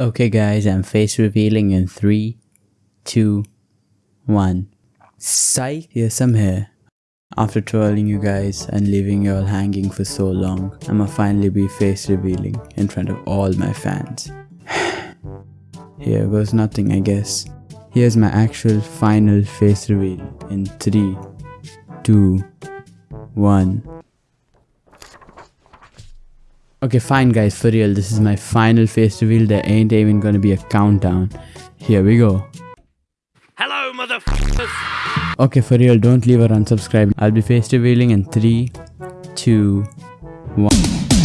Okay guys, I'm face revealing in 3, 2, 1. Psych! Yes, I'm here. After trolling you guys and leaving you all hanging for so long, I'ma finally be face revealing in front of all my fans. Here goes nothing I guess. Here's my actual final face reveal in 3, 2, 1. Okay, fine guys, for real, this is my final face reveal. There ain't even gonna be a countdown. Here we go. Hello, motherfuckers! Okay, for real, don't leave or unsubscribe. I'll be face revealing in 3, 2, 1.